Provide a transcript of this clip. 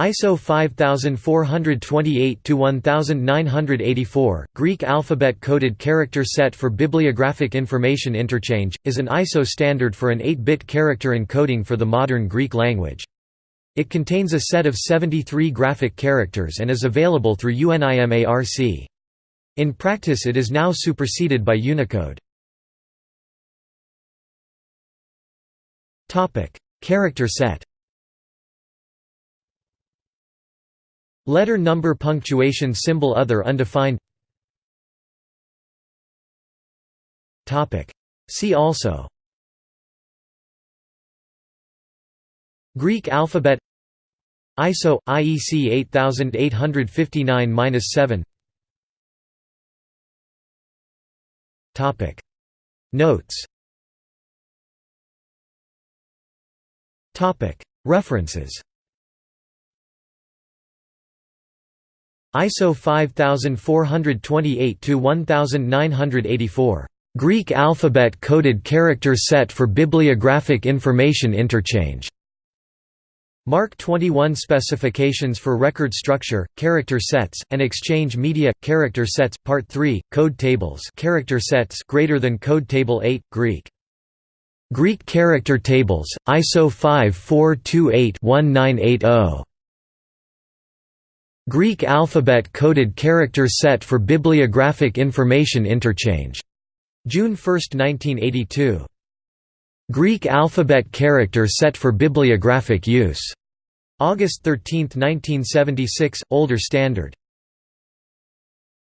ISO 5428-1984, Greek alphabet-coded character set for bibliographic information interchange, is an ISO standard for an 8-bit character encoding for the modern Greek language. It contains a set of 73 graphic characters and is available through UNIMARC. In practice it is now superseded by Unicode. Character set Letter number punctuation symbol other undefined. Topic. See also. Greek alphabet. ISO IEC 8859-7 Topic. Notes. Topic. References ISO 5428-1984. Greek alphabet coded character set for bibliographic information interchange. MARC 21 specifications for record structure, character sets, and exchange media character sets part 3 code tables character sets greater than code table 8 Greek Greek character tables ISO 5428-1980 Greek alphabet coded character set for bibliographic information interchange. June 1, 1982. Greek alphabet character set for bibliographic use. August 13, 1976, older standard.